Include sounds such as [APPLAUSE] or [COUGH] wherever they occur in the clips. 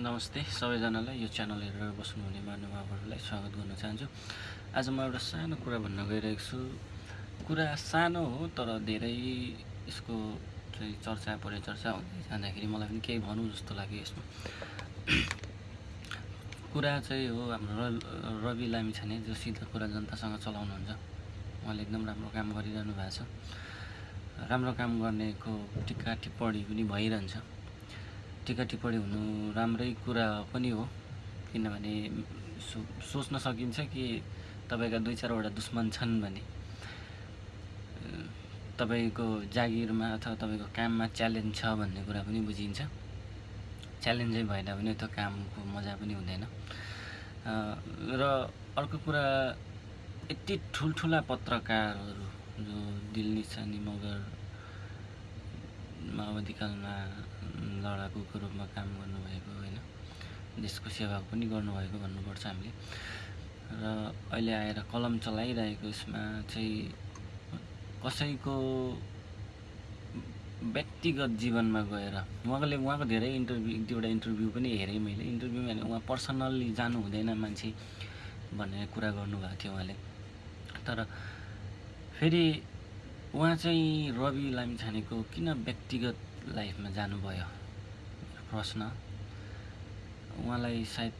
नमस्ते सबैजनालाई यो च्यानल हेरेर बस्नुहुने महानुभावहरूलाई स्वागत गर्न चाहन्छु। आज म एउटा सानो कुरा भन्न गइरहेको छु। कुरा सानो हो तर धेरै यसको चाहिँ चर्चा परिचर्चा हुँदै जाँदाखेरि मलाई पनि केही भनौँ जस्तो लाग्यो यसमा। [CLEARS THROAT] कुरा चाहिँ हो हाम्रो रवि लामिछाने जो सिधा कुरा जनतासँग चलाउनुहुन्छ। उहाँले एकदम राम्रो काम गरिरहनु भएको छ। राम्रो काम गर्नेको टिक्का टिप्पणी पनि भइरहन्छ। टिका टिप्पणी हुनु राम्रै कुरा पनि हो। किनभने सो सोच्न सकिन्छ कि तपाईँका दुई चारवटा दुश्मन छन् भने। तपाईँको जागिरमा अथवा तपाईँको काममा च्यालेन्ज छ भन्ने कुरा पनि बुझिन्छ। च्यालेन्जै भएन भने त्यो कामको मजा पनि हुँदैन। र अर्को कुरा यति ठुल्ठुला पत्रकारहरू जो दिल्ली छानी मगर माओवादीकालमा लडाकुको रूपमा काम गर्नुभएको होइन। देशको सेवा पनि गर्नुभएको भन्नुपर्छ हामीले। र अहिले आएर कलम चलाइरहेको यसमा चाहिँ कसैको व्यक्तिगत जीवनमा गएर उहाँले उहाँको धेरै इन्टरभ्यू एक दुईवटा इन्टरभ्यू पनि हेरेँ मैले। इन्टरभ्यू भने उहाँ पर्सनल्ली जानु हुँदैन मान्छे भन्ने कुरा गर्नुभएको थियो उहाँले। तर फेरि उहाँ चाहिँ रवि लामिछानेको किन व्यक्तिगत लाइफमा जानुभयो? प्रश्न। उहाँलाई सायद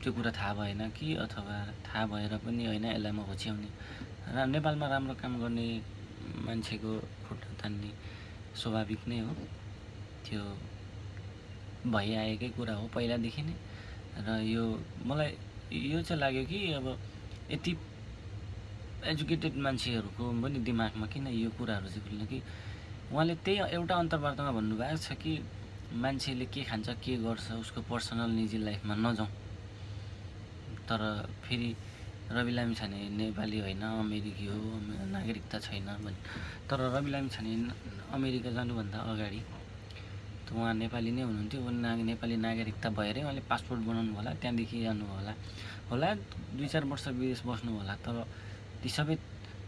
त्यो कुरा थाहा भएन कि अथवा थाहा भएर पनि होइन यसलाई म होच्याउने। र नेपालमा राम्रो काम गर्ने मान्छेको खुट्टा तान्ने स्वाभाविक नै हो। त्यो भइआएकै कुरा हो पहिलादेखि नै। र यो मलाई यो चाहिँ लाग्यो कि अब यति एजुकेटेड मान्छेहरूको पनि दिमागमा किन यो कुराहरू चाहिँ खुल्ने कि? उहाँले त्यही एउटा अन्तर्वार्तामा भन्नुभएको छ कि मान्छेले के खान्छ के गर्छ उसको पर्सनल निजी लाइफमा नजाउँ। तर फेरि रवि लामिछाने नेपाली होइन अमेरिकी हो नागरिकता छैन भने। तर रवि लामिछाने अमेरिका जानुभन्दा अगाडि त उहाँ नेपाली नै हुनुहुन्थ्यो। उनी ना नेपाली नागरिकता भएरै उहाँले पासपोर्ट बनाउनु होला त्यहाँदेखि जानु होला। होला दुई चार वर्ष विदेश बस्नु होला तर ती सबै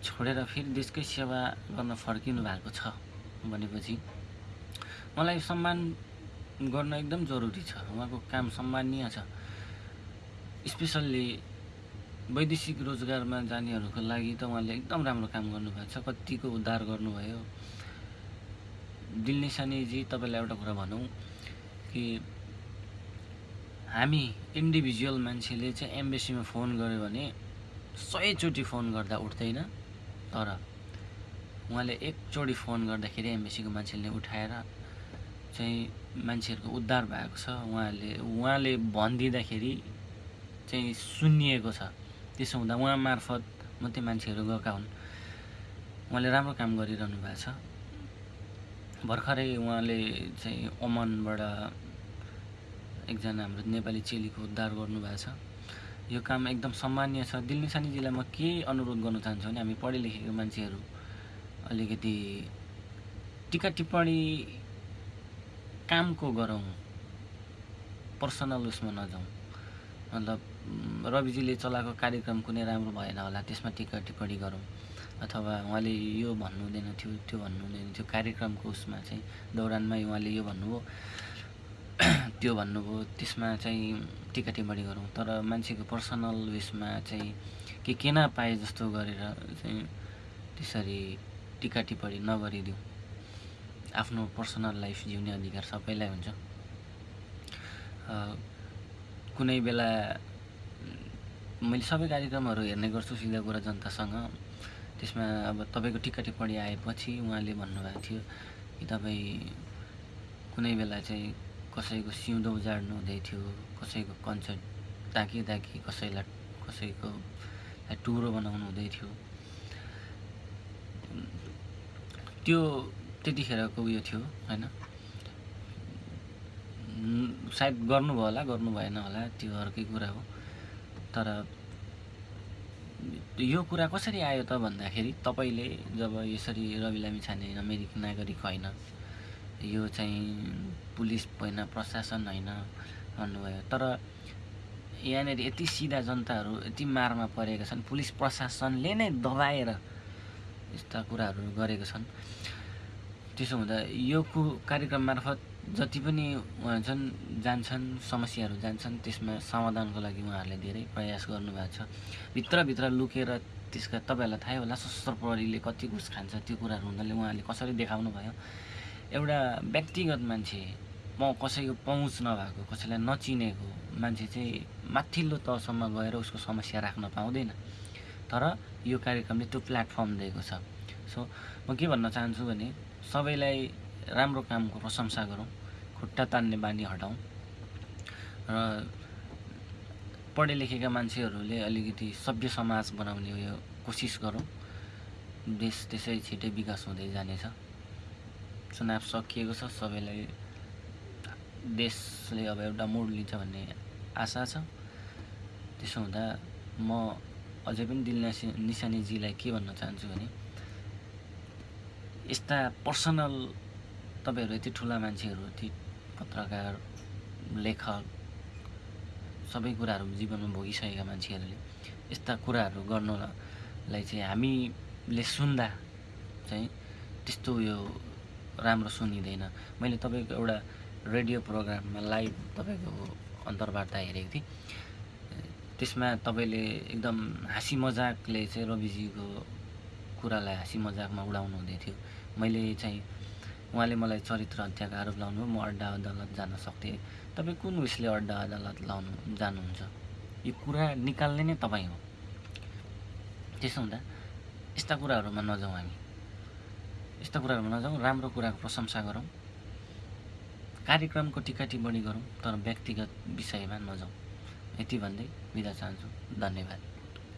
छोडेर फेरि देशकै सेवा गर्न फर्किनु भएको छ भनेपछि मलाई सम्मान गर्न एकदम जरुरी छ। उहाँको काम सम्मानीय छ। स्पेसल्ली वैदेशिक रोजगारमा जानेहरूको लागि त उहाँले एकदम राम्रो काम गर्नुभएको छ। कतिको उद्धार गर्नुभयो। दिल निसानीजी तपाईँलाई एउटा कुरा भनौँ कि हामी इन्डिभिजुअल मान्छेले चाहिँ एम्बेसीमा फोन गऱ्यो भने सयचोटि फोन गर्दा उठ्दैन तर उहाँले एकचोटि फोन गर्दाखेरि एम्बेसीको मान्छेले उठाएर चाहिँ मान्छेहरूको उद्धार भएको छ। उहाँले उहाँले भनिदिँदाखेरि चाहिँ सुनिएको छ। त्यसो हुँदा उहाँ मार्फत मात्रै मान्छेहरू गएका हुन्। उहाँले राम्रो काम गरिरहनु भएको छ। भर्खरै उहाँले चाहिँ ओमनबाट एकजना हाम्रो नेपाली चेलीको उद्धार गर्नुभएको छ। यो काम एकदम सम्मान्य छ। दिल निसानीजीलाई म के अनुरोध गर्न चाहन्छु भने हामी पढे लेखेको मान्छेहरू अलिकति टिका टिप्पणी कामको गरौँ पर्सनल उसमा नजाउँ। मतलब रविजीले चलाएको कार्यक्रम कुनै राम्रो भएन होला त्यसमा टिका टिप्पणी गरौँ। अथवा उहाँले यो भन्नु हुँदैन थियो त्यो भन्नु हुँदैन थियो कार्यक्रमको उसमा चाहिँ दौरानमै उहाँले यो भन्नुभयो। [CLEARS THROAT] त्यो भन्नुभयो त्यसमा चाहिँ टिका टिप्पणी गरौँ। तर मान्छेको पर्सनल उयसमा चाहिँ के के न पाए जस्तो गरेर चाहिँ त्यसरी टिका टिप्पणी नगरिदिउँ। आफ्नो पर्सनल लाइफ जिउने अधिकार सबैलाई हुन्छ। कुनै बेला मैले सबै कार्यक्रमहरू हेर्ने गर्छु सिधा कुरा जनतासँग। त्यसमा अब तपाईँको टिका टिप्पणी आएपछि उहाँले भन्नुभएको थियो कि तपाईँ कुनै बेला चाहिँ कसैको सिउँदो उजाड्नु हुँदै थियो कसैको कन्सर्ट ताकि ताकि कसैलाई कसैको टुरो बनाउनु हुँदै थियो। त्यो त्यतिखेरको उयो थियो होइन? सायद गर्नुभयो होला गर्नु भएन होला त्यो अर्कै कुरा हो। तर यो कुरा कसरी आयो त भन्दाखेरि तपाईँले जब यसरी रवि लामिछाने अमेरिकी नागरिक होइन यो चाहिँ पुलिस होइन प्रशासन होइन भन्नुभयो। तर यहाँनिर यति सिधा जनताहरू यति मारमा परेका छन् पुलिस प्रशासनले नै दबाएर यस्ता कुराहरू गरेका छन्। त्यसो हुँदा यो कु कार्यक्रम मार्फत जति पनि उहाँ छन् जान्छन् समस्याहरू जान्छन् त्यसमा समाधानको लागि उहाँहरूले धेरै प्रयास गर्नुभएको छ। भित्रभित्र लुकेर त्यसका तपाईँहरूलाई थाहै होला सशस्त्र प्रहरीले कति घुस खान्छ त्यो कुराहरू हुनाले उहाँले कसरी देखाउनु भयो एउटा व्यक्तिगत मान्छे म कसैको पहुँच नभएको कसैलाई नचिनेको मान्छे चाहिँ माथिल्लो तहसम्म गएर उसको समस्या राख्न पाउँदैन। तर यो कार्यक्रमले त्यो प्लेटफर्म दिएको छ। सो म के भन्न चाहन्छु भने सबैलाई राम्रो कामको प्रशंसा गरौँ खुट्टा तान्ने बानी हटाउँ र पढे लेखेका मान्छेहरूले अलिकति सभ्य समाज बनाउने यो कोसिस गरौँ। देश त्यसै छिटै विकास हुँदै जानेछ। चुनाव सकिएको छ सबैलाई देशले अब एउटा मोड लिन्छ भन्ने आशा छ। त्यसो हुँदा म अझै पनि दिल निसानीजीलाई के भन्न चाहन्छु भने यस्ता पर्सनल तपाईँहरू यति ठुला मान्छेहरू यति पत्रकार लेखक सबै कुराहरू जीवनमा भोगिसकेका मान्छेहरूले यस्ता कुराहरू गर्नलाई चाहिँ हामीले सुन्दा चाहिँ त्यस्तो उयो राम्रो सुनिँदैन। मैले तपाईँको एउटा रेडियो प्रोग्राममा लाइभ तपाईँको अन्तर्वार्ता हेरेको थिएँ। त्यसमा तपाईँले एकदम हाँसी मजाकले चाहिँ रविजीको कुरालाई हाँसी मजाकमा उडाउनु हुँदै थियो। मैले चाहिँ उहाँले मलाई चरित्र हत्याको आरोप लाउनु म अड्डा अदालत जान सक्थेँ। तपाईँ कुन उयसले अड्डा अदालत लाउनु जानुहुन्छ? यो कुरा निकाल्ने नै तपाईँ हो। त्यसो हुँदा यस्ता कुराहरूमा नजाउँ हामी। यस्ता कुराहरूमा नजाउँ राम्रो कुराको प्रशंसा गरौँ। कार्यक्रमको टिका टिप्पणी गरौँ तर व्यक्तिगत विषयमा नजाउँ। यति भन्दै बिदा चाहन्छु। धन्यवाद।